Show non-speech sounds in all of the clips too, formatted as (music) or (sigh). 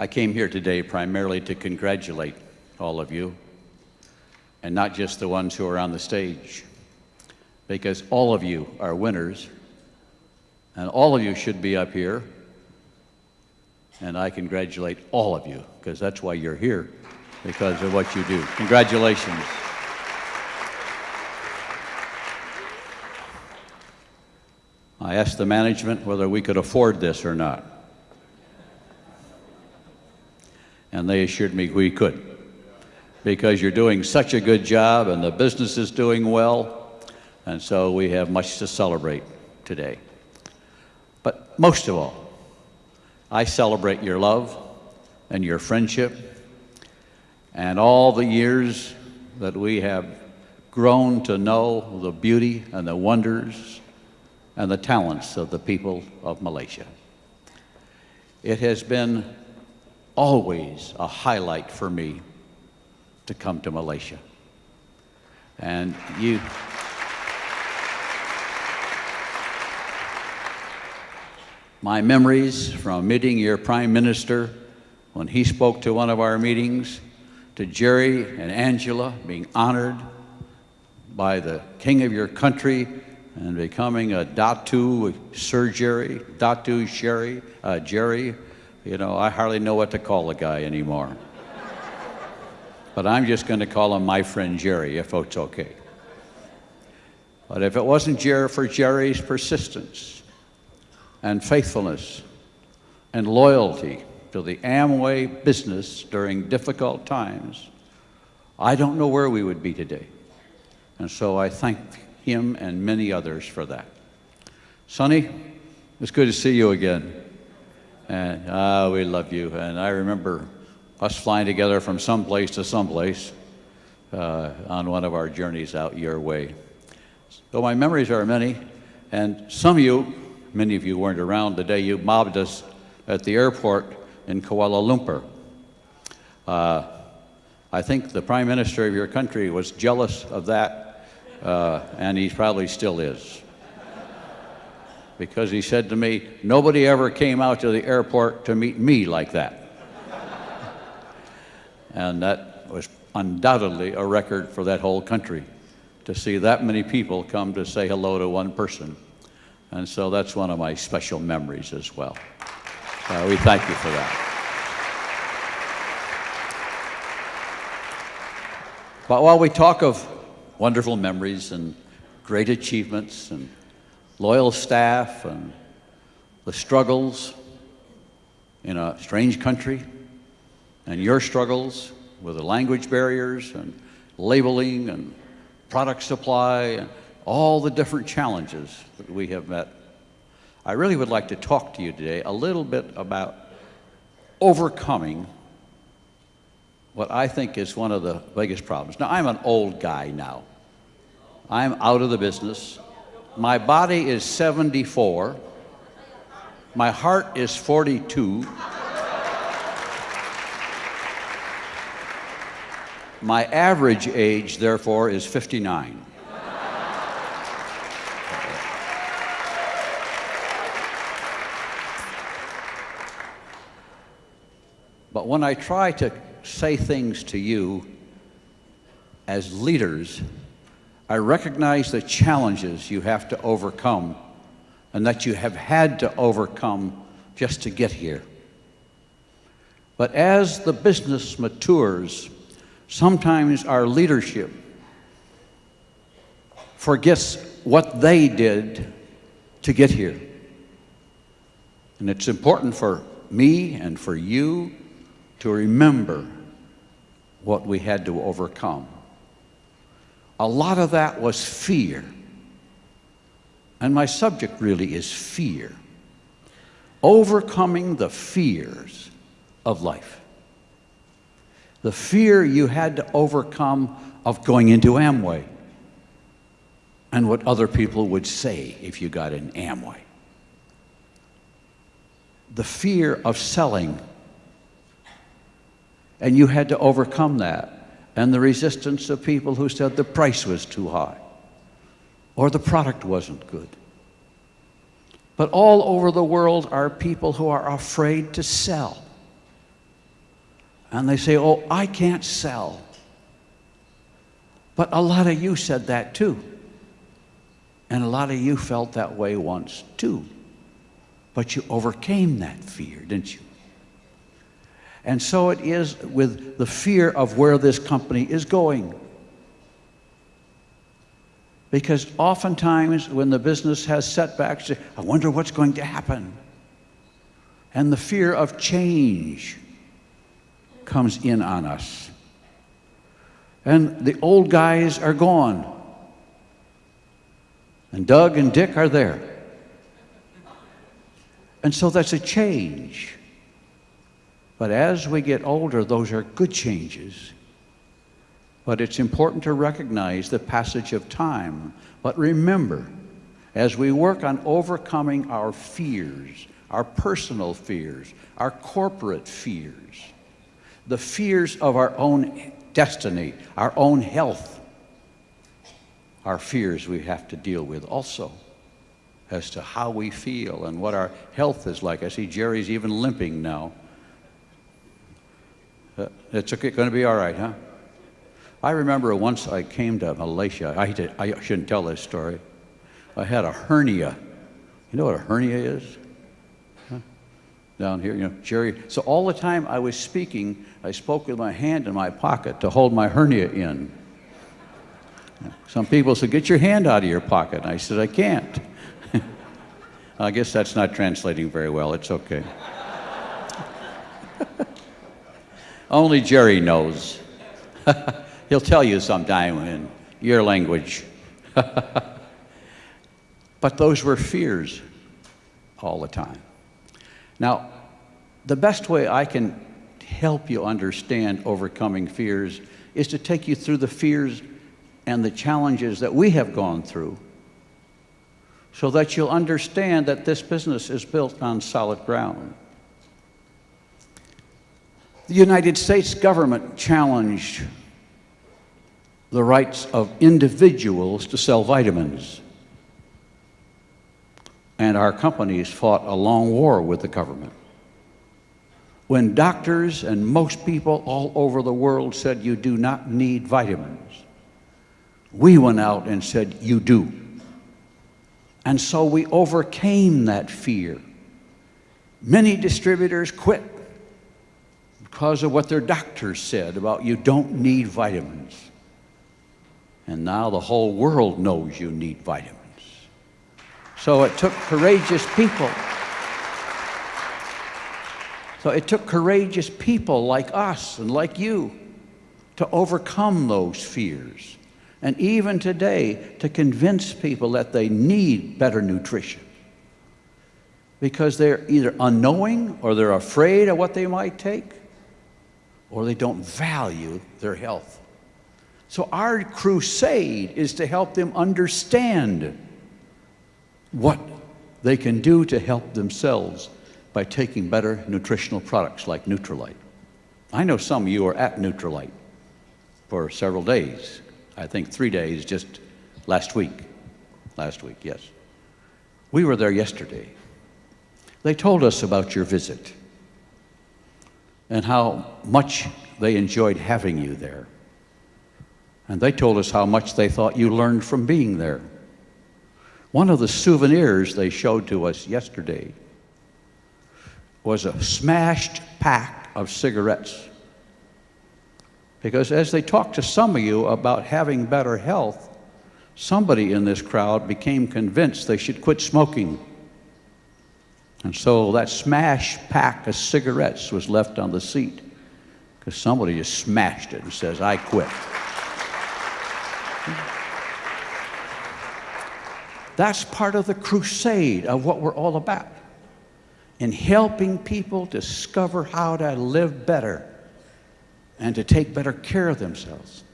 I came here today primarily to congratulate all of you, and not just the ones who are on the stage, because all of you are winners, and all of you should be up here, and I congratulate all of you, because that's why you're here, because of what you do. Congratulations. I asked the management whether we could afford this or not. And they assured me we could because you're doing such a good job and the business is doing well. And so we have much to celebrate today. But most of all, I celebrate your love and your friendship and all the years that we have grown to know the beauty and the wonders and the talents of the people of Malaysia. It has been always a highlight for me to come to Malaysia. And you, my memories from meeting your prime minister when he spoke to one of our meetings, to Jerry and Angela being honored by the king of your country and becoming a Datu Sir Jerry, Datu Sherry, uh, Jerry. You know, I hardly know what to call a guy anymore. but I'm just going to call him my friend Jerry, if it's okay. But if it wasn't Jerry for Jerry's persistence and faithfulness and loyalty to the Amway business during difficult times, I don't know where we would be today. And so I thank him and many others for that. Sonny, it's good to see you again. And ah, we love you. And I remember us flying together from someplace to someplace uh, on one of our journeys out your way. So my memories are many, and some of you, many of you weren't around the day you mobbed us at the airport in Kuala Lumpur. Uh, I think the prime minister of your country was jealous of that uh, and he probably still is. Because he said to me, nobody ever came out to the airport to meet me like that. and that was undoubtedly a record for that whole country to see that many people come to say hello to one person. And so that's one of my special memories as well. Uh, we thank you for that. But while we talk of wonderful memories and great achievements and loyal staff and the struggles in a strange country and your struggles with the language barriers and labeling and product supply and all the different challenges that we have met. I really would like to talk to you today a little bit about overcoming what I think is one of the biggest problems. Now, I'm an old guy now. I'm out of the business. My body is 74. My heart is 42. My average age, therefore, is 59. But when I try to say things to you as leaders, I recognize the challenges you have to overcome and that you have had to overcome just to get here. But as the business matures, sometimes our leadership forgets what they did to get here. And it's important for me and for you to remember what we had to overcome. A lot of that was fear. And my subject really is fear. Overcoming the fears of life. The fear you had to overcome of going into Amway and what other people would say if you got in Amway. The fear of selling and you had to overcome that and the resistance of people who said the price was too high or the product wasn't good. But all over the world are people who are afraid to sell And they say, Oh, I can't sell. But a lot of you said that too. And a lot of you felt that way once too. But you overcame that fear, didn't you? And so it is with the fear of where this company is going. Because oftentimes when the business has setbacks, I wonder what's going to happen. And the fear of change comes in on us. And the old guys are gone. And Doug and Dick are there. And so that's a change. But as we get older, those are good changes. But it's important to recognize the passage of time. But remember, as we work on overcoming our fears, our personal fears, our corporate fears, the fears of our own destiny, our own health, our fears we have to deal with also as to how we feel and what our health is like. I see Jerry's even limping now. Uh, it's okay, going to be all right, huh? I remember once I came to Malaysia. I, to, I shouldn't tell this story. I had a hernia. You know what a hernia is? Down here, you know, Jerry. So all the time I was speaking, I spoke with my hand in my pocket to hold my hernia in. Some people said, Get your hand out of your pocket. And I said, I can't. (laughs) I guess that's not translating very well. It's okay. Only Jerry knows. (laughs) He'll tell you sometime in your language. (laughs) but those were fears all the time. Now, the best way I can help you understand overcoming fears is to take you through the fears and the challenges that we have gone through so that you'll understand that this business is built on solid ground. The United States government challenged the rights of individuals to sell vitamins. And our companies fought a long war with the government. When doctors and most people all over the world said you do not need vitamins, we went out and said you do. And so we overcame that fear. Many distributors quit because of what their doctors said about you don't need vitamins. And now the whole world knows you need vitamins. So it took courageous people. So it took courageous people like us and like you to overcome those fears. And even today, to convince people that they need better nutrition. Because they're either unknowing or they're afraid of what they might take or they don't value their health. So our crusade is to help them understand what they can do to help themselves by taking better nutritional products like Nutrilite. I know some of you are at Nutrilite for several days. I think three days just last week. Last week, yes. We were there yesterday. They told us about your visit and how much they enjoyed having you there. And they told us how much they thought you learned from being there. One of the souvenirs they showed to us yesterday was a smashed pack of cigarettes. Because as they talked to some of you about having better health, somebody in this crowd became convinced they should quit smoking. And so that smashed pack of cigarettes was left on the seat because somebody just smashed it and says, I quit. That's part of the crusade of what we're all about in helping people discover how to live better and to take better care of themselves.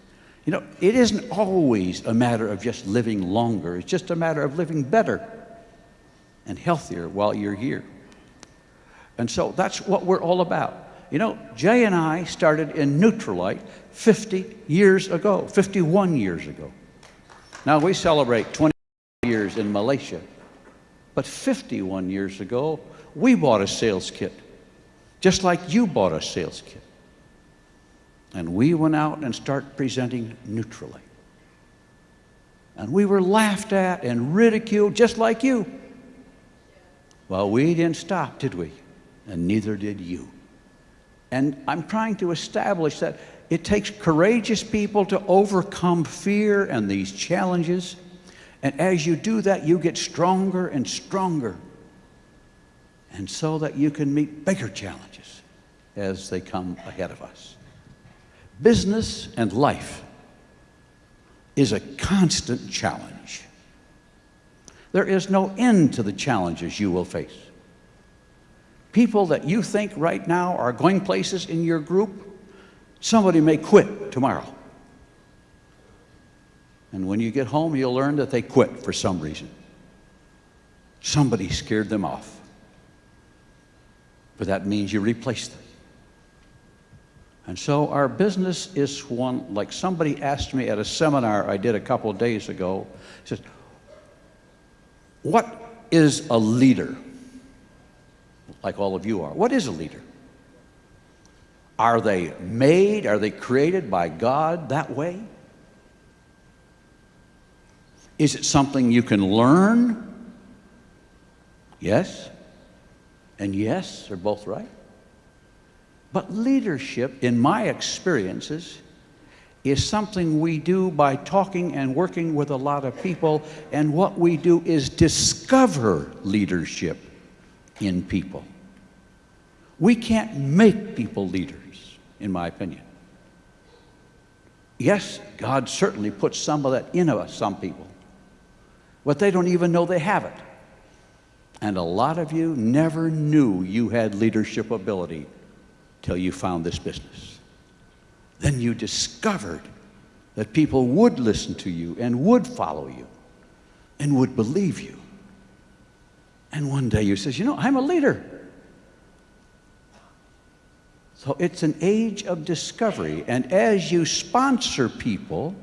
You know, it isn't always a matter of just living longer, it's just a matter of living better and healthier while you're here. And so that's what we're all about. You know, Jay and I started in Nutrilite 50 years ago, 51 years ago. Now we celebrate 20 years in Malaysia. But 51 years ago, we bought a sales kit, just like you bought a sales kit. And we went out and started presenting Nutrilite. And we were laughed at and ridiculed just like you. Well, we didn't stop, did we? And neither did you. And I'm trying to establish that it takes courageous people to overcome fear and these challenges. And as you do that, you get stronger and stronger. And so that you can meet bigger challenges as they come ahead of us. Business and life is a constant challenge. There is no end to the challenges you will face. People that you think right now are going places in your group, somebody may quit tomorrow. And when you get home, you'll learn that they quit for some reason. Somebody scared them off. But that means you replace them. And so our business is one, like somebody asked me at a seminar I did a couple days ago, he says, what is a leader? Like all of you are. What is a leader? Are they made, are they created by God that way? Is it something you can learn? Yes. And yes, they're both right. But leadership, in my experiences, is something we do by talking and working with a lot of people, and what we do is discover leadership in people. We can't make people leaders, in my opinion. Yes, God certainly puts some of that in us, some people, but they don't even know they have it. And a lot of you never knew you had leadership ability till you found this business. Then you discovered that people would listen to you and would follow you and would believe you. And one day you says, you know, I'm a leader. So it's an age of discovery. And as you sponsor people,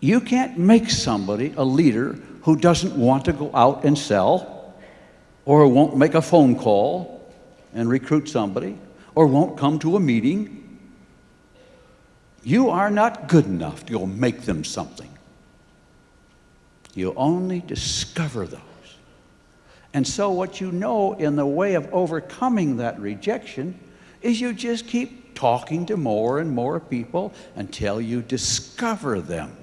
you can't make somebody a leader who doesn't want to go out and sell or won't make a phone call and recruit somebody or won't come to a meeting. You are not good enough You'll make them something. You only discover those. And so, what you know in the way of overcoming that rejection is you just keep talking to more and more people until you discover them.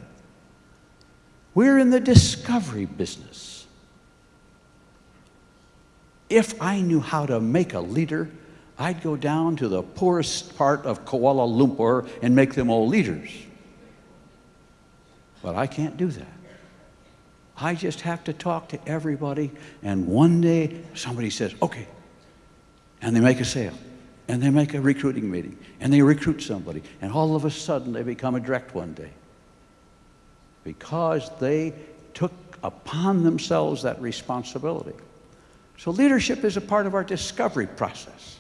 We're in the discovery business. If I knew how to make a leader, I'd go down to the poorest part of Kuala Lumpur and make them all leaders. But I can't do that. I just have to talk to everybody, and one day somebody says, okay, and they make a sale, and they make a recruiting meeting, and they recruit somebody, and all of a sudden they become a direct one day. Because they took upon themselves that responsibility. So leadership is a part of our discovery process.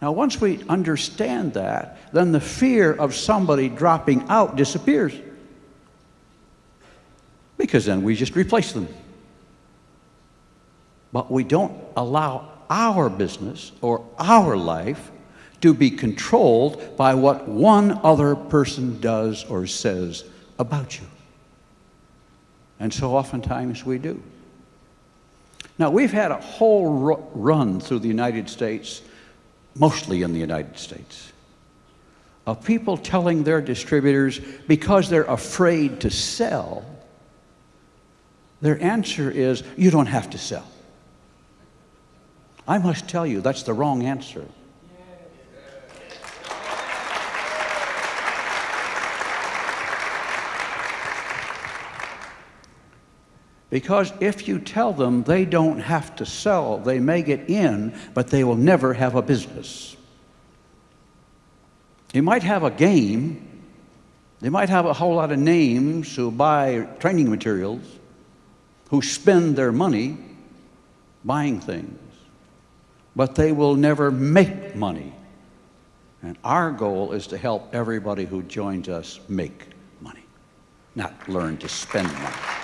Now, once we understand that, then the fear of somebody dropping out disappears. Because then we just replace them. But we don't allow our business or our life to be controlled by what one other person does or says about you. And so oftentimes we do. Now, we've had a whole run through the United States mostly in the United States, of people telling their distributors because they're afraid to sell, their answer is, you don't have to sell. I must tell you, that's the wrong answer. Because if you tell them they don't have to sell, they may get in, but they will never have a business. They might have a game, they might have a whole lot of names who buy training materials, who spend their money buying things, but they will never make money. And our goal is to help everybody who joins us make money, not learn to spend money.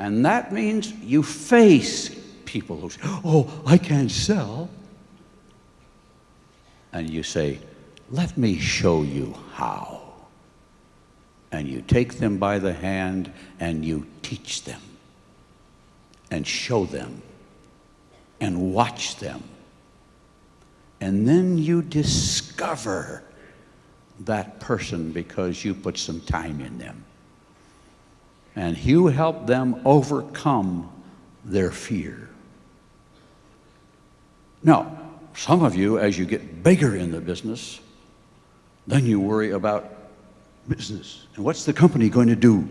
And that means you face people who say, Oh, I can't sell. And you say, Let me show you how. And you take them by the hand and you teach them and show them and watch them. And then you discover that person because you put some time in them. And you help them overcome their fear. Now, some of you, as you get bigger in the business, then you worry about business. And what's the company going to do?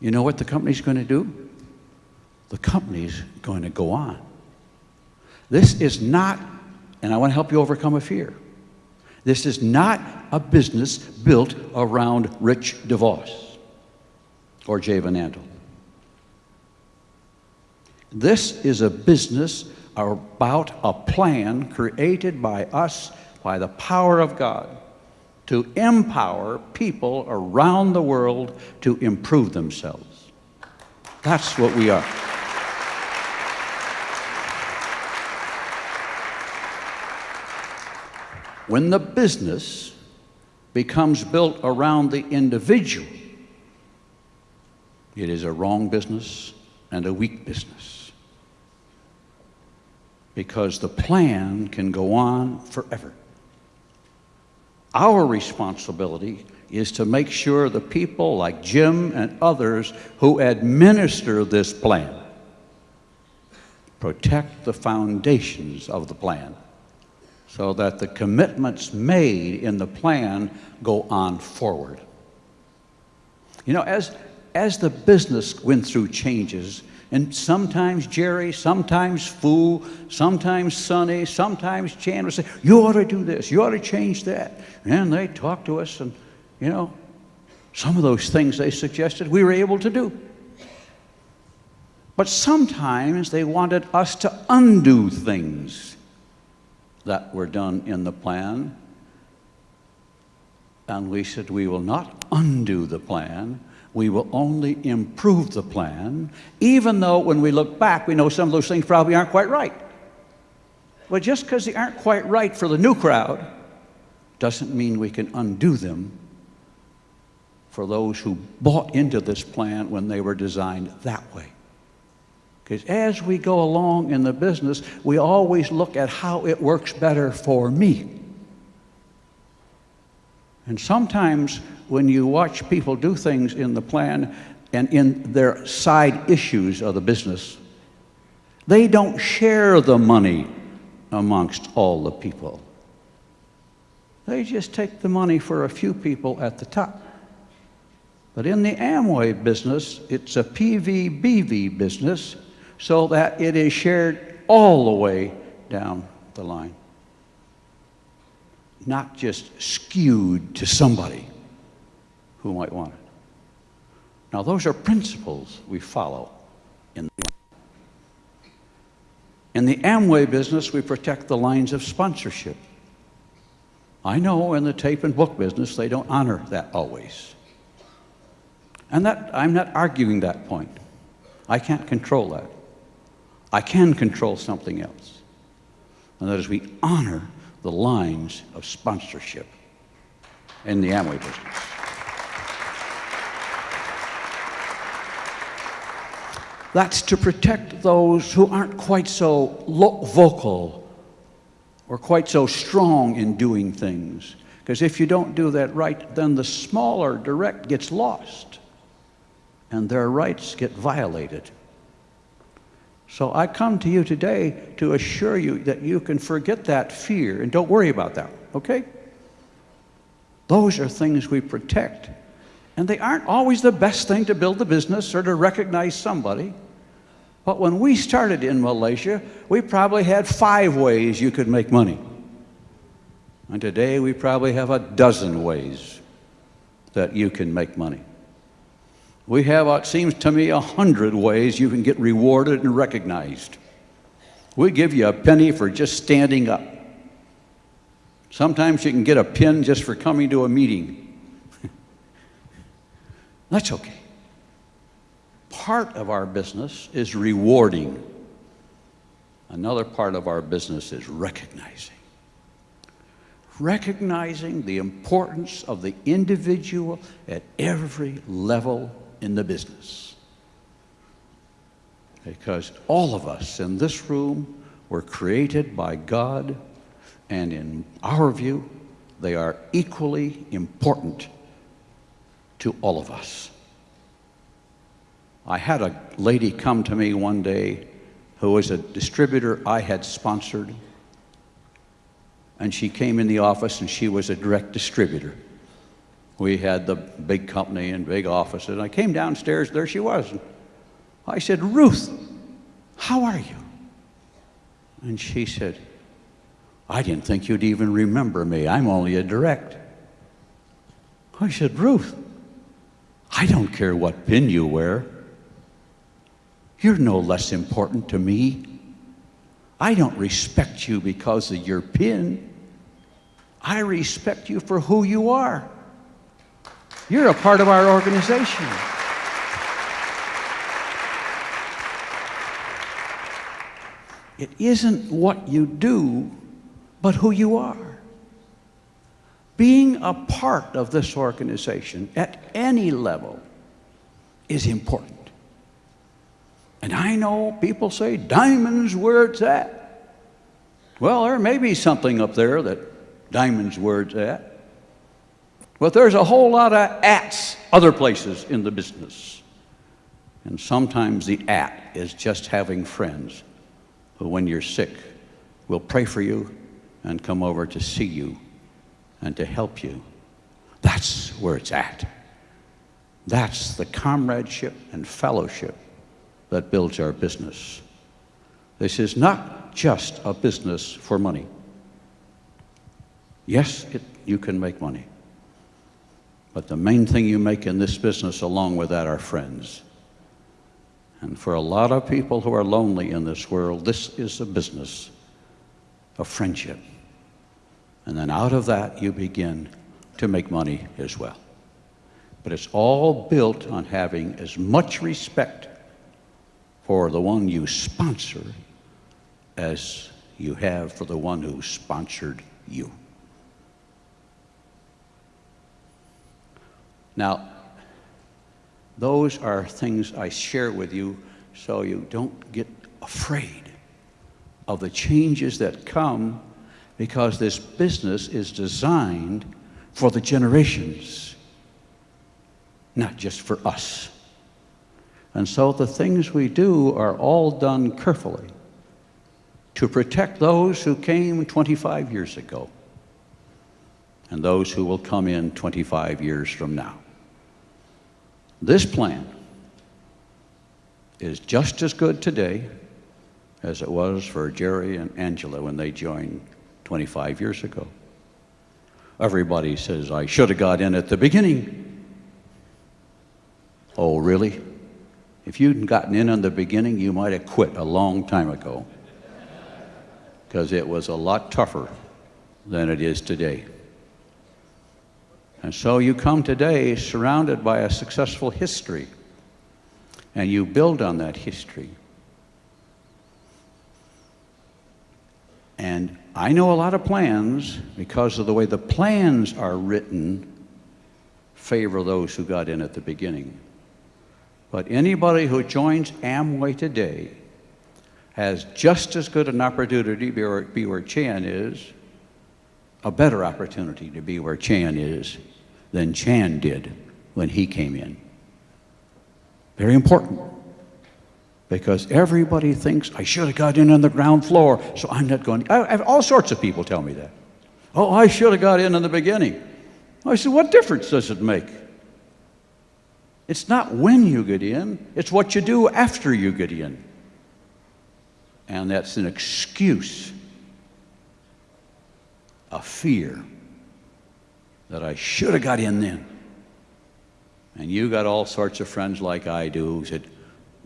You know what the company's going to do? The company's going to go on. This is not, and I want to help you overcome a fear. This is not a business built around Rich DeVos or Jay Van Andel. This is a business about a plan created by us by the power of God to empower people around the world to improve themselves. That's what we are. When the business becomes built around the individual, it is a wrong business and a weak business. Because the plan can go on forever. Our responsibility is to make sure the people like Jim and others who administer this plan protect the foundations of the plan so that the commitments made in the plan go on forward. You know, as, as the business went through changes, and sometimes Jerry, sometimes Fu, sometimes Sonny, sometimes Chan would say, You ought to do this, you ought to change that. And they talked to us, and, you know, some of those things they suggested we were able to do. But sometimes they wanted us to undo things that were done in the plan. And we said, We will not undo the plan. We will only improve the plan, even though when we look back, we know some of those things probably aren't quite right. But just because they aren't quite right for the new crowd doesn't mean we can undo them for those who bought into this plan when they were designed that way. Because as we go along in the business, we always look at how it works better for me. And sometimes when you watch people do things in the plan and in their side issues of the business, they don't share the money amongst all the people. They just take the money for a few people at the top. But in the Amway business, it's a PVBV business so that it is shared all the way down the line not just skewed to somebody who might want it. Now, those are principles we follow in the in the Amway business, we protect the lines of sponsorship. I know in the tape and book business, they don't honor that always. And that, I'm not arguing that point. I can't control that. I can control something else. And that is we honor the lines of sponsorship in the Amway business. That's to protect those who aren't quite so vocal or quite so strong in doing things. Because if you don't do that right, then the smaller direct gets lost and their rights get violated. So I come to you today to assure you that you can forget that fear and don't worry about that, okay? Those are things we protect. And they aren't always the best thing to build the business or to recognize somebody. But when we started in Malaysia, we probably had five ways you could make money. And today we probably have a dozen ways that you can make money. We have, it seems to me, a hundred ways you can get rewarded and recognized. We give you a penny for just standing up. Sometimes you can get a pin just for coming to a meeting. (laughs) That's okay. part of our business is rewarding. Another part of our business is recognizing. Recognizing the importance of the individual at every level in the business. Because all of us in this room were created by God, and in our view, they are equally important to all of us. I had a lady come to me one day who was a distributor I had sponsored. And she came in the office and she was a direct distributor. We had the big company and big office. And I came downstairs, there she was. I said, Ruth, how are you? And she said, I didn't think you'd even remember me. I'm only a direct. I said, Ruth, I don't care what pin you wear. You're no less important to me. I don't respect you because of your pin. I respect you for who you are. You're a part of our organization. It isn't what you do, but who you are. Being a part of this organization at any level is important. And I know people say diamonds where it's at. Well, there may be something up there that diamonds where it's at. But there's a whole lot of ats other places in the business. And sometimes the at is just having friends who, when you're sick, will pray for you and come over to see you and to help you. That's where it's at. That's the comradeship and fellowship that builds our business. This is not just a business for money. Yes, it, you can make money. But the main thing you make in this business, along with that, are friends. And for a lot of people who are lonely in this world, this is a business of friendship. And then out of that, you begin to make money as well. But it's all built on having as much respect for the one you sponsor as you have for the one who sponsored you. Now, those are things I share with you so you don't get afraid of the changes that come because this business is designed for the generations, not just for us. And so the things we do are all done carefully to protect those who came 25 years ago and those who will come in 25 years from now. This plan is just as good today as it was for Jerry and Angela when they joined 25 years ago. Everybody says, I should have got in at the beginning. Oh, really? If you'd gotten in in the beginning, you might have quit a long time ago because it was a lot tougher than it is today. And so you come today surrounded by a successful history, and you build on that history. And I know a lot of plans because of the way the plans are written favor those who got in at the beginning. But anybody who joins Amway today has just as good an opportunity to be where, be where Chan is, a better opportunity to be where Chan is than Chan did when he came in. Very important. Because everybody thinks I should have got in on the ground floor, so I'm not going. I have all sorts of people tell me that. Oh, I should have got in in the beginning. I said, what difference does it make? It's not when you get in, it's what you do after you get in. And that's an excuse, a fear that I should have got in then. And you got all sorts of friends like I do who said,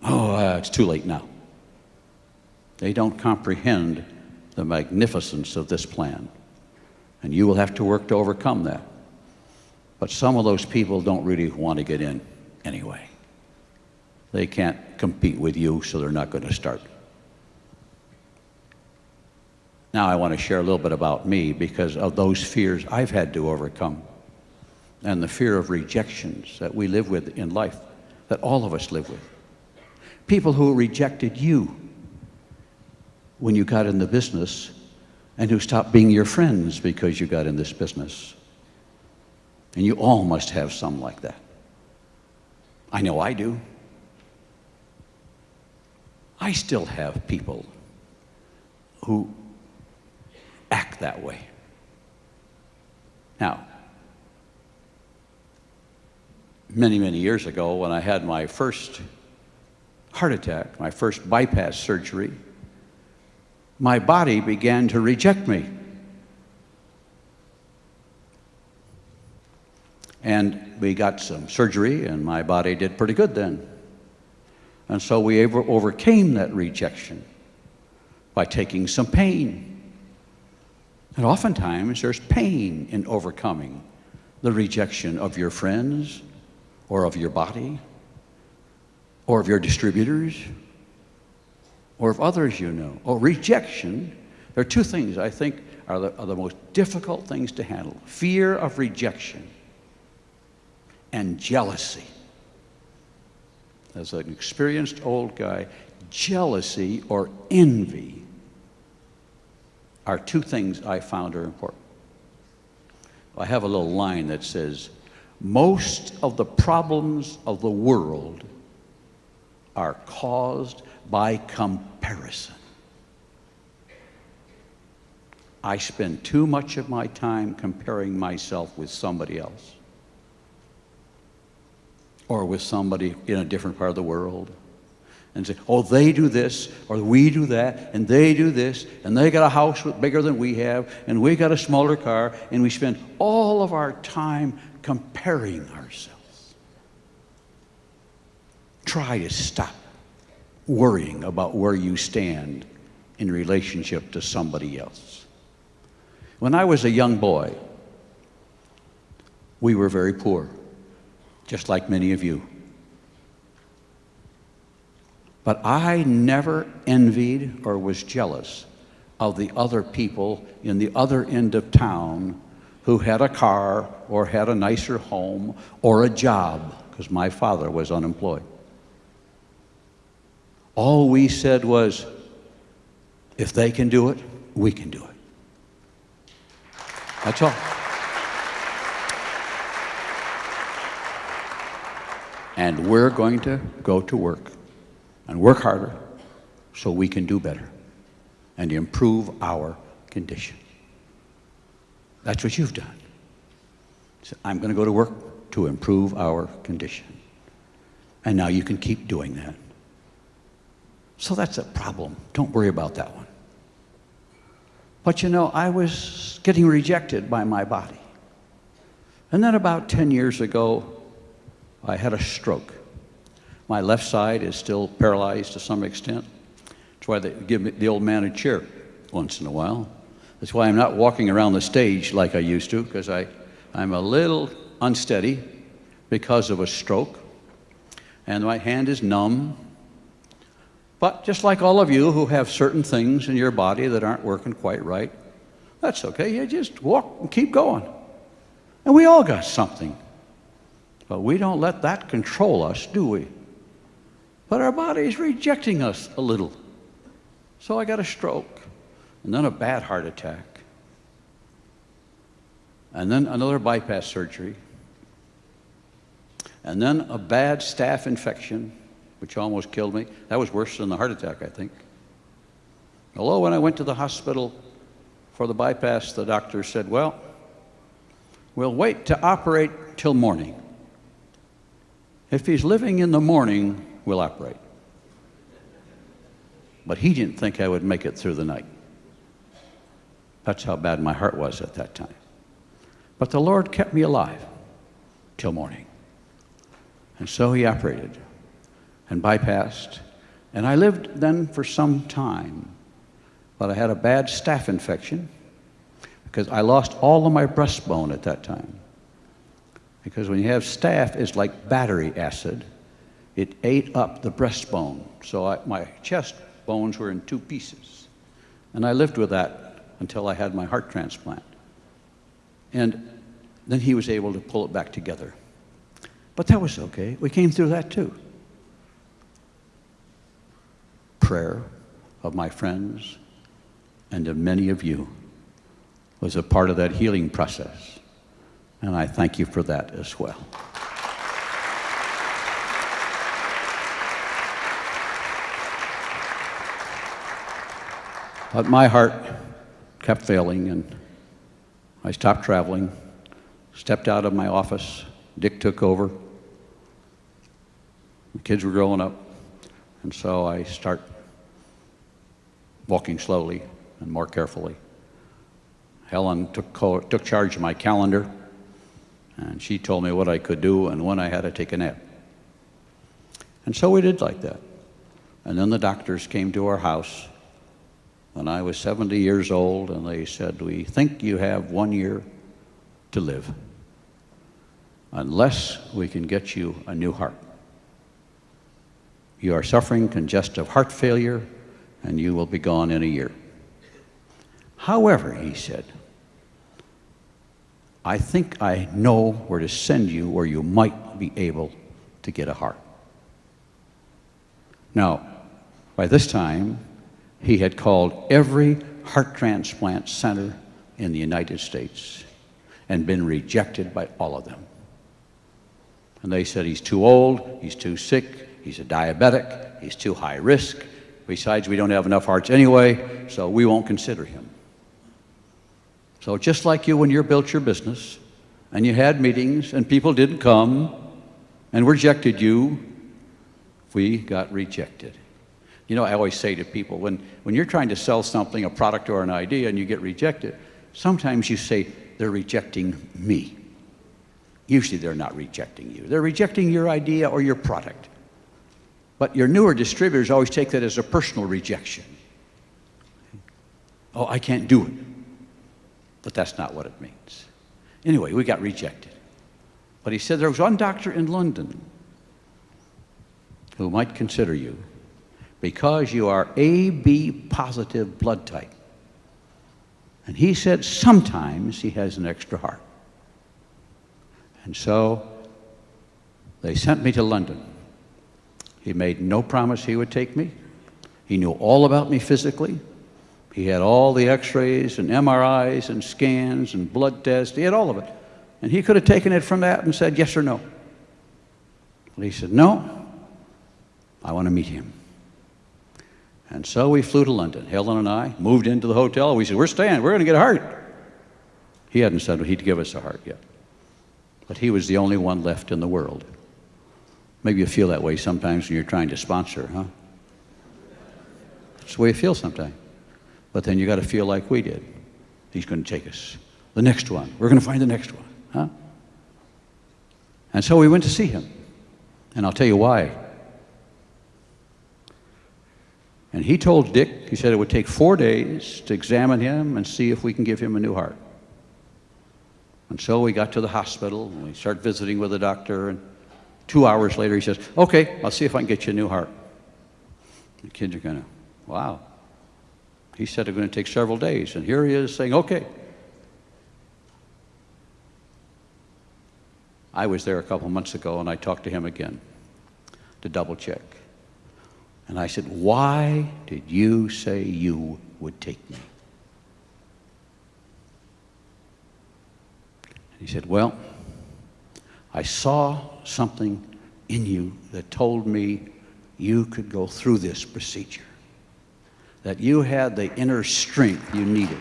oh, uh, it's too late now. They don't comprehend the magnificence of this plan. And you will have to work to overcome that. But some of those people don't really want to get in anyway. they can't compete with you, so they're not going to start. Now, I want to share a little bit about me because of those fears I've had to overcome and the fear of rejections that we live with in life, that all of us live with. People who rejected you when you got in the business and who stopped being your friends because you got in this business. And you all must have some like that. I know I do. I still have people who act that way. Now, many, many years ago, when I had my first heart attack, my first bypass surgery, my body began to reject me. And we got some surgery, and my body did pretty good then. And so we overcame that rejection by taking some pain. And oftentimes there's pain in overcoming the rejection of your friends or of your body or of your distributors or of others you know. Or rejection. There are two things I think are the, are the most difficult things to handle fear of rejection and jealousy. As an experienced old guy, jealousy or envy are two things I found are important. I have a little line that says, most of the problems of the world are caused by comparison. I spend too much of my time comparing myself with somebody else or with somebody in a different part of the world and say, oh, they do this, or we do that, and they do this, and they got a house bigger than we have, and we got a smaller car, and we spend all of our time comparing ourselves. Try to stop worrying about where you stand in relationship to somebody else. When I was a young boy, we were very poor, just like many of you. But I never envied or was jealous of the other people in the other end of town who had a car or had a nicer home or a job, because my father was unemployed. All we said was, if they can do it, we can do it. That's all. And we're going to go to work and work harder so we can do better and improve our condition. That's what you've done. So I'm going to go to work to improve our condition. And now you can keep doing that. So that's a problem. Don't worry about that one. But you know, I was getting rejected by my body. And then about 10 years ago, I had a stroke. My left side is still paralyzed to some extent. That's why they give me the old man a chair once in a while. That's why I'm not walking around the stage like I used to, because I'm a little unsteady because of a stroke. And my hand is numb. But just like all of you who have certain things in your body that aren't working quite right, that's okay. You just walk and keep going. And we all got something. But we don't let that control us, do we? But our body is rejecting us a little. So I got a stroke, and then a bad heart attack, and then another bypass surgery, and then a bad staph infection, which almost killed me. That was worse than the heart attack, I think. Although when I went to the hospital for the bypass, the doctor said, well, we'll wait to operate till morning. If he's living in the morning, will operate. But he didn't think I would make it through the night. That's how bad my heart was at that time. But the Lord kept me alive till morning. And so he operated and bypassed. And I lived then for some time. But I had a bad staph infection because I lost all of my breastbone at that time. Because when you have staph, it's like battery acid it ate up the breastbone. So I, my chest bones were in two pieces. And I lived with that until I had my heart transplant. And then he was able to pull it back together. But that was okay. We came through that too. Prayer of my friends and of many of you was a part of that healing process. And I thank you for that as well. But my heart kept failing, and I stopped traveling, stepped out of my office. Dick took over. The kids were growing up, and so I start walking slowly and more carefully. Helen took, took charge of my calendar, and she told me what I could do and when I had to take a nap. And so we did like that. And then the doctors came to our house when I was 70 years old, and they said, We think you have one year to live unless we can get you a new heart. You are suffering congestive heart failure, and you will be gone in a year. However, he said, I think I know where to send you where you might be able to get a heart. Now, by this time, he had called every heart transplant center in the United States and been rejected by all of them. And they said he's too old, he's too sick, he's a diabetic, he's too high risk. Besides, we don't have enough hearts anyway, so we won't consider him. So, just like you when you built your business and you had meetings and people didn't come and rejected you, we got rejected. You know, I always say to people when, when you're trying to sell something, a product or an idea, and you get rejected, sometimes you say, they're rejecting me. Usually they're not rejecting you, they're rejecting your idea or your product. But your newer distributors always take that as a personal rejection. Oh, I can't do it. But that's not what it means. Anyway, we got rejected. But he said there was one doctor in London who might consider you because you are AB positive blood type. And he said sometimes he has an extra heart. And so they sent me to London. He made no promise he would take me. He knew all about me physically. He had all the x rays and MRIs and scans and blood tests. He had all of it. And he could have taken it from that and said yes or no. But he said, No, I want to meet him. And so we flew to London. Helen and I moved into the hotel. We said, We're staying. We're going to get a heart. He hadn't said he'd give us a heart yet. But he was the only one left in the world. Maybe you feel that way sometimes when you're trying to sponsor, huh? That's the way you feel sometimes. But then you got to feel like we did. He's going to take us. The next one. We're going to find the next one, huh? And so we went to see him. And I'll tell you why. And he told Dick, he said it would take four days to examine him and see if we can give him a new heart. And so we got to the hospital and we started visiting with the doctor. And two hours later, he says, Okay, I'll see if I can get you a new heart. The kids are going to, wow. He said it's going to take several days. And here he is saying, Okay. I was there a couple months ago and I talked to him again to double check. And I said, Why did you say you would take me? And he said, Well, I saw something in you that told me you could go through this procedure, that you had the inner strength you needed.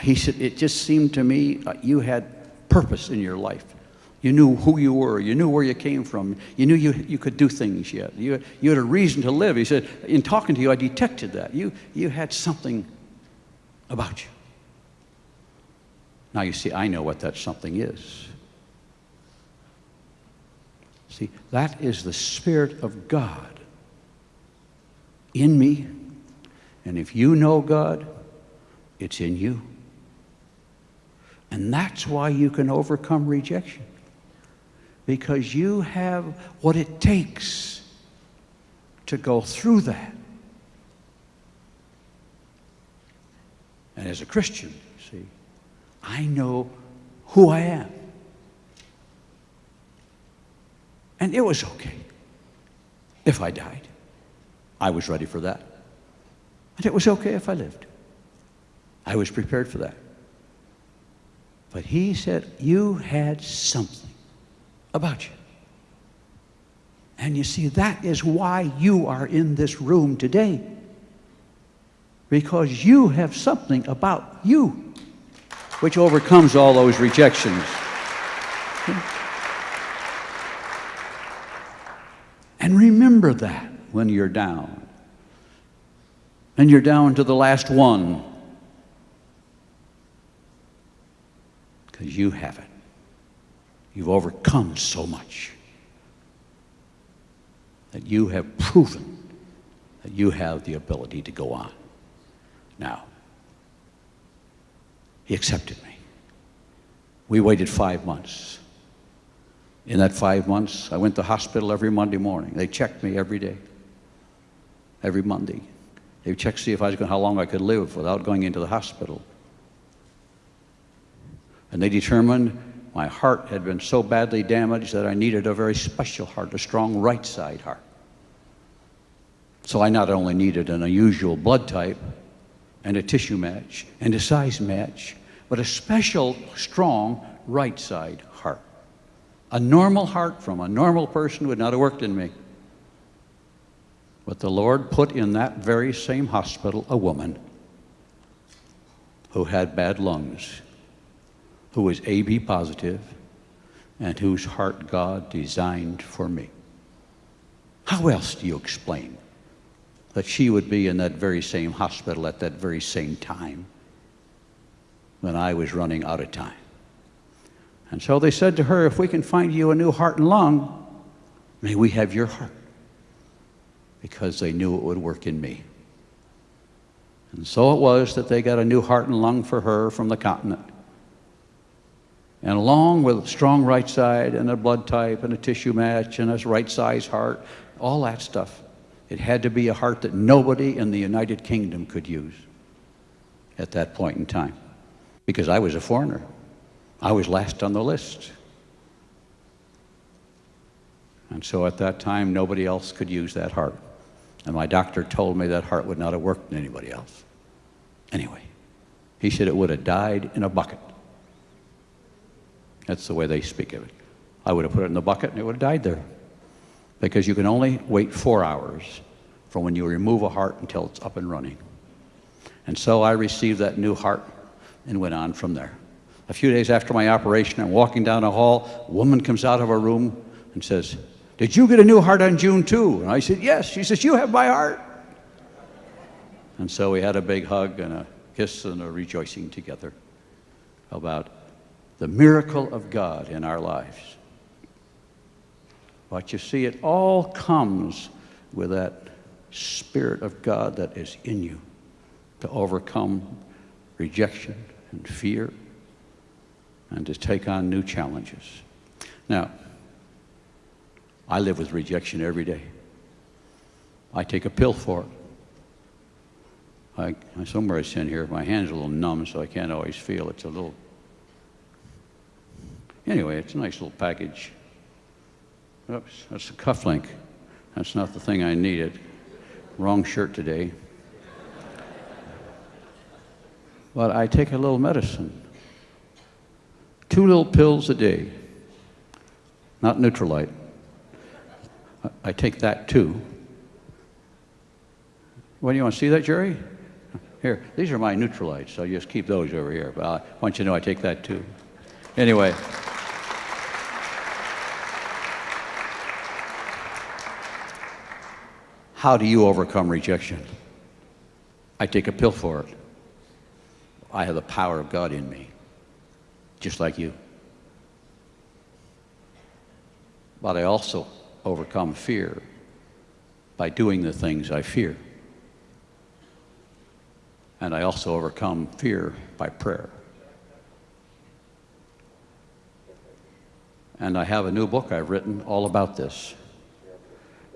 He said, It just seemed to me uh, you had purpose in your life. You knew who you were. You knew where you came from. You knew you, you could do things yet. You, you had a reason to live. He said, in talking to you, I detected that. You, you had something about you. Now, you see, I know what that something is. See, that is the Spirit of God in me. And if you know God, it's in you. And that's why you can overcome rejection. Because you have what it takes to go through that. And as a Christian, see, I know who I am. And it was okay if I died. I was ready for that. And it was okay if I lived. I was prepared for that. But he said, You had something about you. And you see, that is why you are in this room today. Because you have something about you which overcomes all those rejections. And remember that when you're down. And you're down to the last one. Because you have it. You've overcome so much that you have proven that you have the ability to go on. Now, he accepted me. We waited five months. In that five months, I went to hospital every Monday morning. They checked me every day, every Monday. They checked to see if I was going, how long I could live without going into the hospital. And they determined my heart had been so badly damaged that I needed a very special heart, a strong right side heart. So I not only needed an unusual blood type and a tissue match and a size match, but a special, strong right side heart. A normal heart from a normal person would not have worked in me. But the Lord put in that very same hospital a woman who had bad lungs, who was AB positive, and whose heart God designed for me. How else do you explain that she would be in that very same hospital at that very same time when I was running out of time? And so they said to her, If we can find you a new heart and lung, may we have your heart. Because they knew it would work in me. And so it was that they got a new heart and lung for her from the continent. And along with a strong right side and a blood type and a tissue match and a right size heart, all that stuff, it had to be a heart that nobody in the United Kingdom could use at that point in time because I was a foreigner. I was last on the list. And so at that time, nobody else could use that heart. And my doctor told me that heart would not have worked in anybody else. Anyway, he said it would have died in a bucket. That's the way they speak of it. I would have put it in the bucket and it would have died there. Because you can only wait four hours from when you remove a heart until it's up and running. And so I received that new heart and went on from there. A few days after my operation, I'm walking down a hall. A woman comes out of her room and says, Did you get a new heart on June 2? And I said, Yes. She says, You have my heart. And so we had a big hug and a kiss and a rejoicing together about the miracle of God in our lives. But you see, it all comes with that Spirit of God that is in you to overcome rejection and fear and to take on new challenges. Now, I live with rejection every day. I take a pill for it. I, somewhere it's in here. My hand's a little numb, so I can't always feel. It's a little. Anyway, it's a nice little package. Oops, that's a cufflink. That's not the thing I needed. Wrong shirt today. But I take a little medicine. Two little pills a day. Not Nutrilite. I take that too. What do you want to see that, Jerry? Here, these are my Nutrilite, so just keep those over here. But I want you to know I take that too. Anyway. How do you overcome rejection? I take a pill for it. I have the power of God in me, just like you. But I also overcome fear by doing the things I fear. And I also overcome fear by prayer. And I have a new book I've written all about this.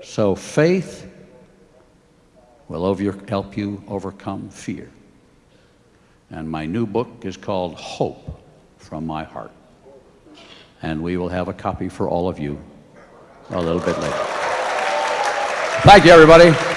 So faith will over, help you overcome fear. And my new book is called Hope from My Heart. And we will have a copy for all of you a little bit later. Thank you, everybody.